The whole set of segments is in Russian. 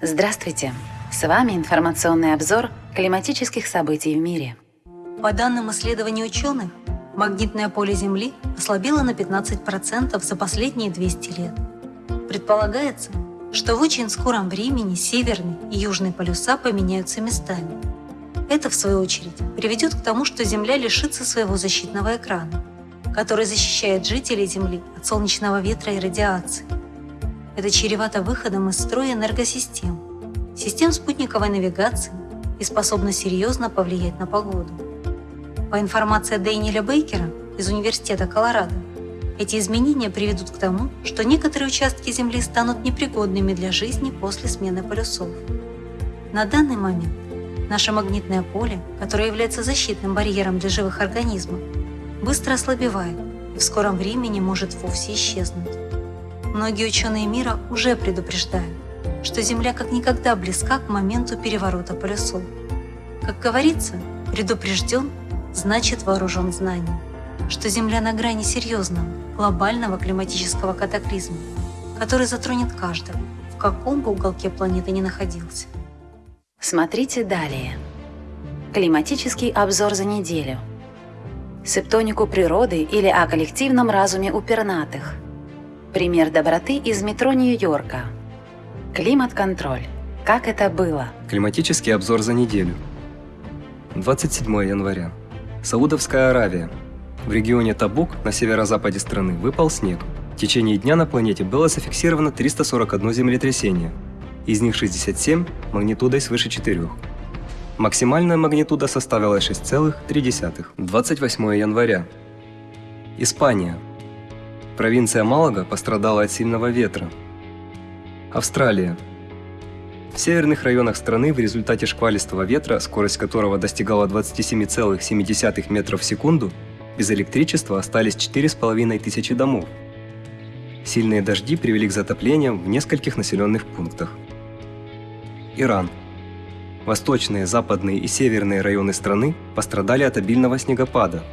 Здравствуйте! С вами информационный обзор климатических событий в мире. По данным исследований ученых, магнитное поле Земли ослабело на 15% за последние 200 лет. Предполагается, что в очень скором времени северный и южный полюса поменяются местами. Это, в свою очередь, приведет к тому, что Земля лишится своего защитного экрана, который защищает жителей Земли от солнечного ветра и радиации. Это чревато выходом из строя энергосистем, систем спутниковой навигации и способно серьезно повлиять на погоду. По информации Дэниеля Бейкера из Университета Колорадо, эти изменения приведут к тому, что некоторые участки Земли станут непригодными для жизни после смены полюсов. На данный момент наше магнитное поле, которое является защитным барьером для живых организмов, быстро ослабевает и в скором времени может вовсе исчезнуть. Многие ученые мира уже предупреждают, что Земля как никогда близка к моменту переворота полюсов. Как говорится, предупрежден значит вооружен знанием, что Земля на грани серьезного, глобального климатического катаклизма, который затронет каждого, в каком бы уголке планеты ни находился. Смотрите далее. Климатический обзор за неделю. Септонику природы или о коллективном разуме у пернатых. Пример доброты из метро Нью-Йорка. Климат-контроль. Как это было? Климатический обзор за неделю. 27 января. Саудовская Аравия. В регионе Табук на северо-западе страны выпал снег. В течение дня на планете было зафиксировано 341 землетрясение, из них 67 магнитудой свыше 4. Максимальная магнитуда составила 6,3. 28 января. Испания. Провинция Малага пострадала от сильного ветра. Австралия. В северных районах страны в результате шквалистого ветра, скорость которого достигала 27,7 метров в секунду, без электричества остались 4,5 тысячи домов. Сильные дожди привели к затоплениям в нескольких населенных пунктах. Иран. Восточные, западные и северные районы страны пострадали от обильного снегопада.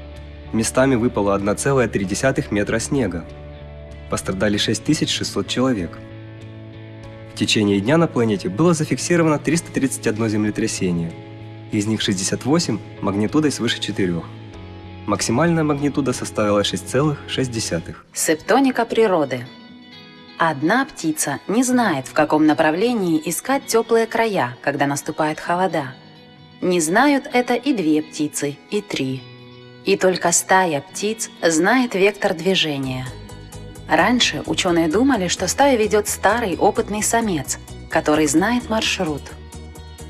Местами выпало 1,3 метра снега. Пострадали 6600 человек. В течение дня на планете было зафиксировано 331 землетрясение, из них 68 магнитудой свыше 4. Максимальная магнитуда составила 6,6. Септоника природы. Одна птица не знает, в каком направлении искать теплые края, когда наступает холода. Не знают это и две птицы, и три. И только стая птиц знает вектор движения – Раньше ученые думали, что стаю ведет старый опытный самец, который знает маршрут.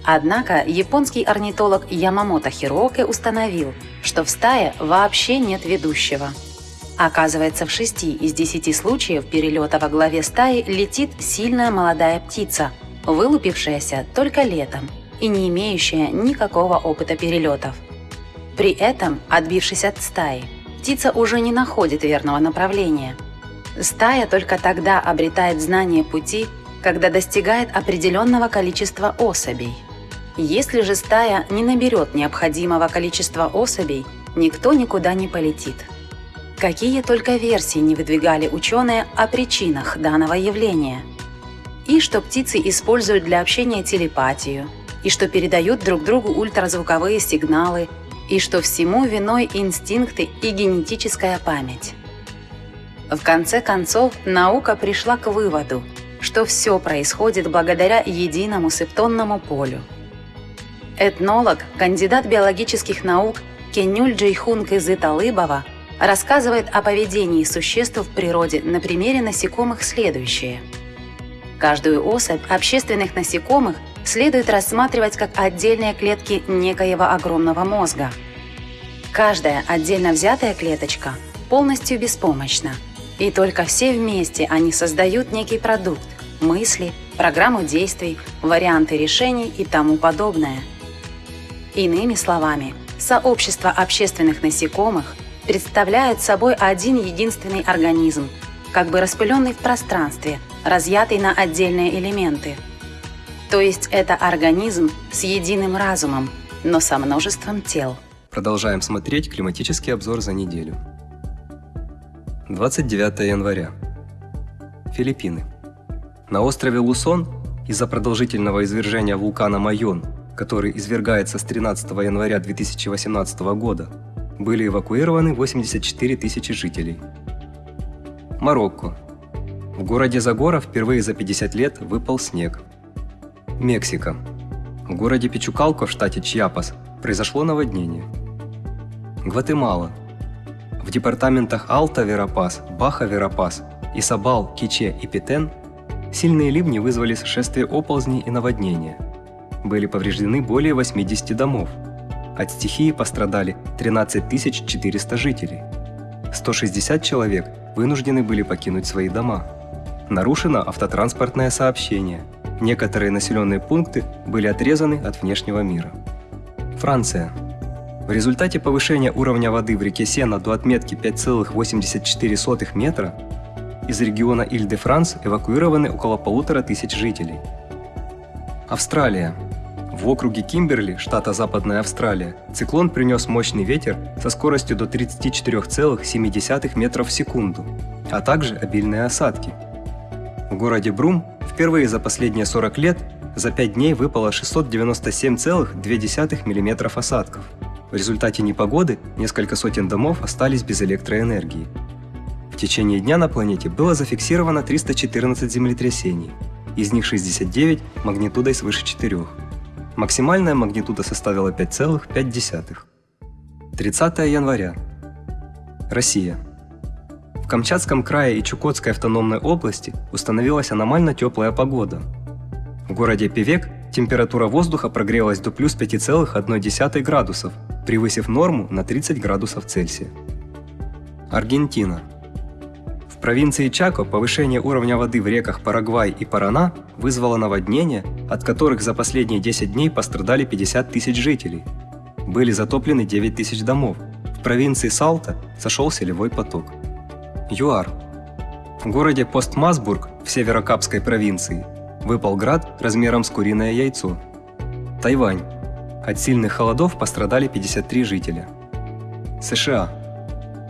Однако японский орнитолог Ямамото Хироке установил, что в стае вообще нет ведущего. Оказывается, в шести из десяти случаев перелета во главе стаи летит сильная молодая птица, вылупившаяся только летом и не имеющая никакого опыта перелетов. При этом, отбившись от стаи, птица уже не находит верного направления – Стая только тогда обретает знание пути, когда достигает определенного количества особей. Если же стая не наберет необходимого количества особей, никто никуда не полетит. Какие только версии не выдвигали ученые о причинах данного явления. И что птицы используют для общения телепатию, и что передают друг другу ультразвуковые сигналы, и что всему виной инстинкты и генетическая память. В конце концов, наука пришла к выводу, что все происходит благодаря единому септонному полю. Этнолог, кандидат биологических наук Кенюль Джейхун Кызы-Талыбова рассказывает о поведении существ в природе на примере насекомых следующее. Каждую особь общественных насекомых следует рассматривать как отдельные клетки некоего огромного мозга. Каждая отдельно взятая клеточка полностью беспомощна – и только все вместе они создают некий продукт, мысли, программу действий, варианты решений и тому подобное. Иными словами, сообщество общественных насекомых представляет собой один единственный организм, как бы распыленный в пространстве, разъятый на отдельные элементы. То есть это организм с единым разумом, но со множеством тел. Продолжаем смотреть климатический обзор за неделю. 29 января. Филиппины. На острове Лусон Из-за продолжительного извержения вулкана Майон, который извергается с 13 января 2018 года, были эвакуированы 84 тысячи жителей. Марокко. В городе Загора впервые за 50 лет выпал снег. Мексика. В городе Пичукалко в штате Чьяпас произошло наводнение. Гватемала. В департаментах Алта-Верапас, Баха-Верапас, Исабал, Киче и Петен сильные ливни вызвали сошествие оползней и наводнения. Были повреждены более 80 домов. От стихии пострадали 13 400 жителей. 160 человек вынуждены были покинуть свои дома. Нарушено автотранспортное сообщение. Некоторые населенные пункты были отрезаны от внешнего мира. Франция. В результате повышения уровня воды в реке Сена до отметки 5,84 метра из региона Иль-де-Франс эвакуированы около полутора тысяч жителей. Австралия. В округе Кимберли, штата Западная Австралия, циклон принес мощный ветер со скоростью до 34,7 метров в секунду, а также обильные осадки. В городе Брум впервые за последние 40 лет за 5 дней выпало 697,2 мм осадков. В результате непогоды несколько сотен домов остались без электроэнергии. В течение дня на планете было зафиксировано 314 землетрясений, из них 69 магнитудой свыше 4. Максимальная магнитуда составила 5,5. 30 января. Россия. В Камчатском крае и Чукотской автономной области установилась аномально теплая погода. В городе Певек температура воздуха прогрелась до плюс 5,1 градусов, превысив норму на 30 градусов Цельсия. Аргентина. В провинции Чако повышение уровня воды в реках Парагвай и Парана вызвало наводнения, от которых за последние 10 дней пострадали 50 тысяч жителей. Были затоплены 9 тысяч домов. В провинции Салта сошел селевой поток. ЮАР. В городе Постмасбург в Северокапской провинции выпал град размером с куриное яйцо. Тайвань. От сильных холодов пострадали 53 жителя. США.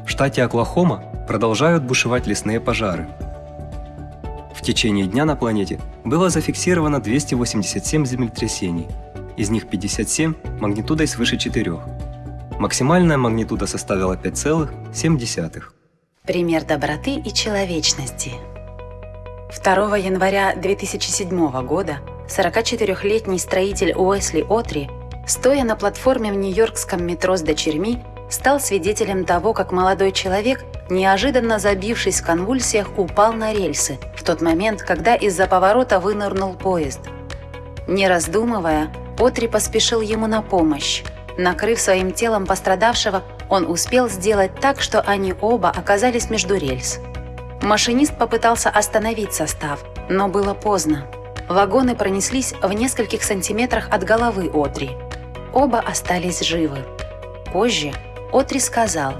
В штате Оклахома продолжают бушевать лесные пожары. В течение дня на планете было зафиксировано 287 землетрясений, из них 57 магнитудой свыше 4. Максимальная магнитуда составила 5,7. Пример доброты и человечности. 2 января 2007 года 44-летний строитель Уэсли Отри, стоя на платформе в нью-йоркском метро с дочерьми, стал свидетелем того, как молодой человек, неожиданно забившись в конвульсиях, упал на рельсы в тот момент, когда из-за поворота вынырнул поезд. Не раздумывая, Отри поспешил ему на помощь. Накрыв своим телом пострадавшего, он успел сделать так, что они оба оказались между рельс. Машинист попытался остановить состав, но было поздно. Вагоны пронеслись в нескольких сантиметрах от головы Отри. Оба остались живы. Позже Отри сказал,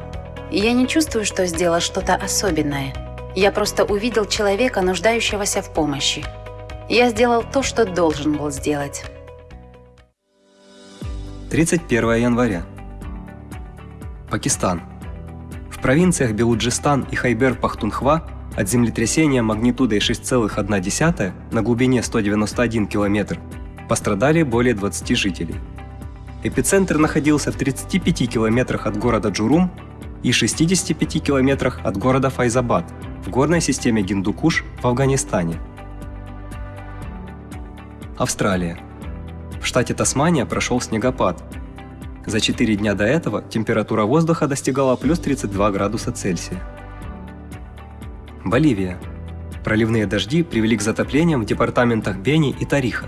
«Я не чувствую, что сделал что-то особенное. Я просто увидел человека, нуждающегося в помощи. Я сделал то, что должен был сделать». 31 января. Пакистан. В провинциях Белуджистан и Хайбер-Пахтунхва от землетрясения магнитудой 6,1 на глубине 191 км пострадали более 20 жителей. Эпицентр находился в 35 километрах от города Джурум и 65 километрах от города Файзабад в горной системе Гиндукуш в Афганистане. Австралия. В штате Тасмания прошел снегопад. За 4 дня до этого температура воздуха достигала плюс 32 градуса Цельсия. Боливия. Проливные дожди привели к затоплениям в департаментах Бени и Тариха.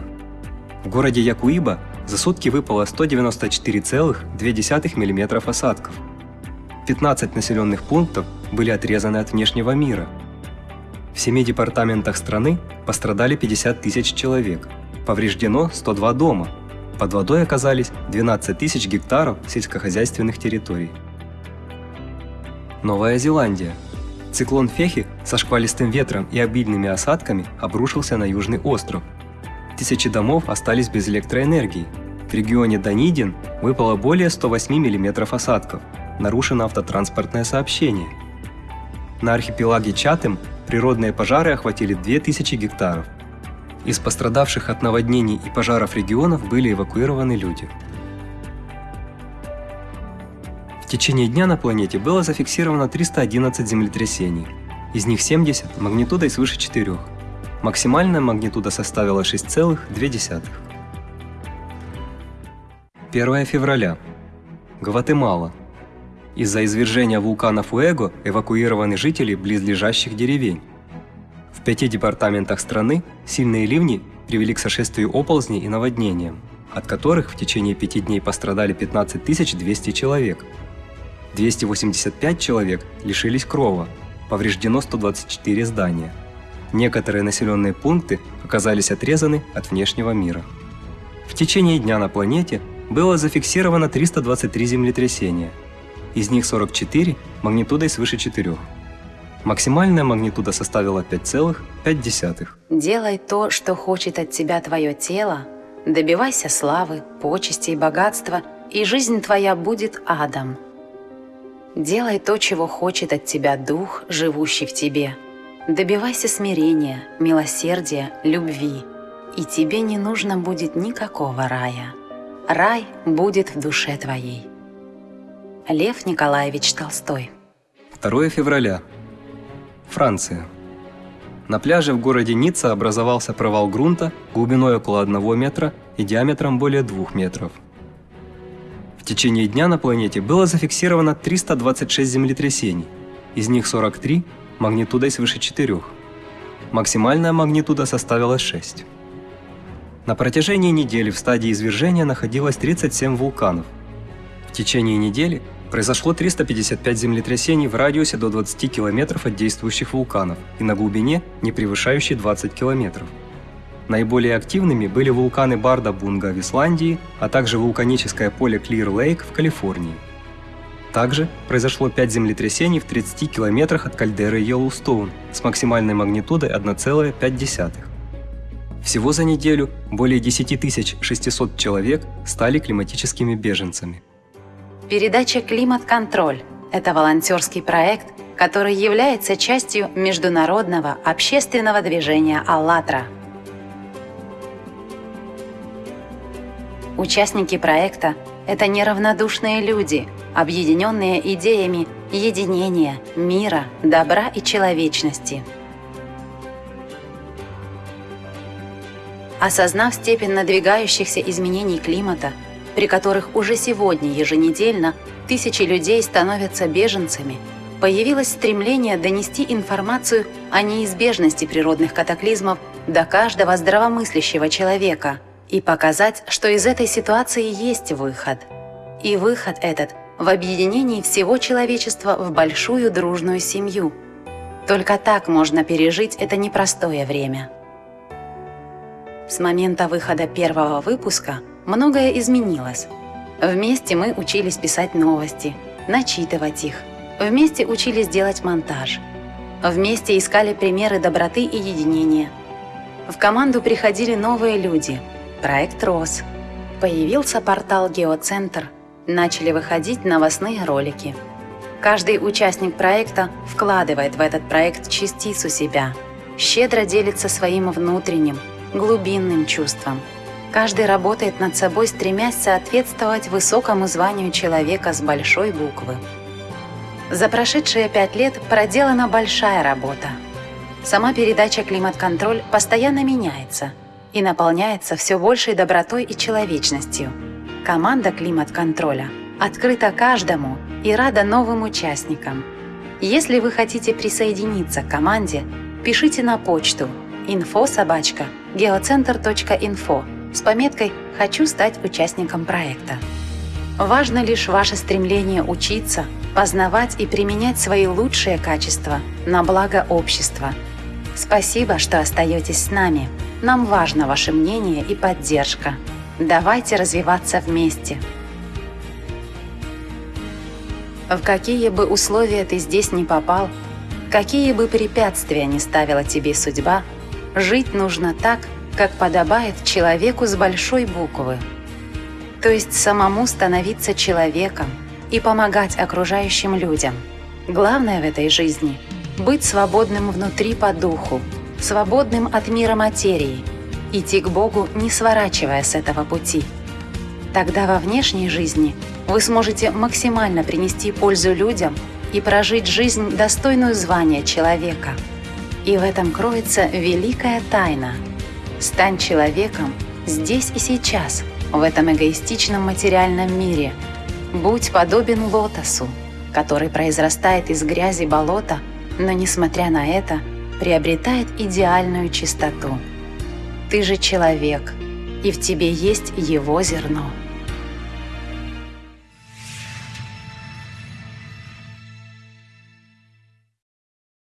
В городе Якуиба за сутки выпало 194,2 мм осадков. 15 населенных пунктов были отрезаны от внешнего мира. В семи департаментах страны пострадали 50 тысяч человек, повреждено 102 дома, под водой оказались 12 тысяч гектаров сельскохозяйственных территорий. Новая Зеландия – Циклон Фехи со шквалистым ветром и обильными осадками обрушился на Южный остров. Тысячи домов остались без электроэнергии. В регионе Данидин выпало более 108 мм осадков, нарушено автотранспортное сообщение. На архипелаге Чатем природные пожары охватили 2000 гектаров. Из пострадавших от наводнений и пожаров регионов были эвакуированы люди. В течение дня на планете было зафиксировано 311 землетрясений, из них 70 магнитудой свыше 4. Максимальная магнитуда составила 6,2. 1 февраля. Гватемала. Из-за извержения вулкана Фуэго эвакуированы жители близлежащих деревень. Пяти департаментах страны сильные ливни привели к сошествию оползней и наводнениям, от которых в течение пяти дней пострадали 15 200 человек – 285 человек лишились крова, повреждено 124 здания. Некоторые населенные пункты оказались отрезаны от внешнего мира. В течение дня на планете было зафиксировано 323 землетрясения, из них 44 магнитудой свыше 4. Максимальная магнитуда составила 5,5. Делай то, что хочет от тебя твое тело, добивайся славы, почести и богатства, и жизнь твоя будет адом – Делай то, чего хочет от тебя Дух, живущий в тебе. Добивайся смирения, милосердия, любви, и тебе не нужно будет никакого рая. Рай будет в душе твоей. Лев Николаевич Толстой 2 февраля. Франция. На пляже в городе Ницца образовался провал грунта глубиной около 1 метра и диаметром более 2 метров – в течение дня на планете было зафиксировано 326 землетрясений, из них 43 магнитудой свыше 4. Максимальная магнитуда составила 6. На протяжении недели в стадии извержения находилось 37 вулканов. В течение недели произошло 355 землетрясений в радиусе до 20 километров от действующих вулканов и на глубине, не превышающей 20 километров. Наиболее активными были вулканы Барда-Бунга в Исландии, а также вулканическое поле Клир-Лейк в Калифорнии. Также произошло 5 землетрясений в 30 километрах от кальдеры Йеллоустоун с максимальной магнитудой 1,5. Всего за неделю более 10 600 человек стали климатическими беженцами. Передача «Климат-контроль» – это волонтерский проект, который является частью международного общественного движения «АЛЛАТРА» – Участники проекта – это неравнодушные люди, объединенные идеями единения, мира, добра и человечности. Осознав степень надвигающихся изменений климата, при которых уже сегодня еженедельно тысячи людей становятся беженцами, появилось стремление донести информацию о неизбежности природных катаклизмов до каждого здравомыслящего человека – и показать, что из этой ситуации есть выход. И выход этот в объединении всего человечества в большую дружную семью. Только так можно пережить это непростое время. С момента выхода первого выпуска многое изменилось. Вместе мы учились писать новости, начитывать их. Вместе учились делать монтаж. Вместе искали примеры доброты и единения. В команду приходили новые люди – Проект рос. Появился портал «Геоцентр», начали выходить новостные ролики. Каждый участник проекта вкладывает в этот проект частицу себя, щедро делится своим внутренним, глубинным чувством. Каждый работает над собой, стремясь соответствовать высокому званию человека с большой буквы. За прошедшие пять лет проделана большая работа. Сама передача «Климат-контроль» постоянно меняется – и наполняется все большей добротой и человечностью. Команда климат-контроля открыта каждому и рада новым участникам. Если вы хотите присоединиться к команде, пишите на почту info-geocenter.info с пометкой «Хочу стать участником проекта». Важно лишь ваше стремление учиться, познавать и применять свои лучшие качества на благо общества. Спасибо, что остаетесь с нами. Нам важно ваше мнение и поддержка. Давайте развиваться вместе. В какие бы условия ты здесь не попал, какие бы препятствия не ставила тебе судьба, жить нужно так, как подобает человеку с большой буквы. То есть самому становиться человеком и помогать окружающим людям. Главное в этой жизни – быть свободным внутри по духу, свободным от мира материи, идти к Богу, не сворачивая с этого пути. Тогда во внешней жизни вы сможете максимально принести пользу людям и прожить жизнь, достойную звания человека. И в этом кроется великая тайна. Стань человеком здесь и сейчас, в этом эгоистичном материальном мире. Будь подобен лотосу, который произрастает из грязи болота, но, несмотря на это, приобретает идеальную чистоту. Ты же человек, и в тебе есть его зерно.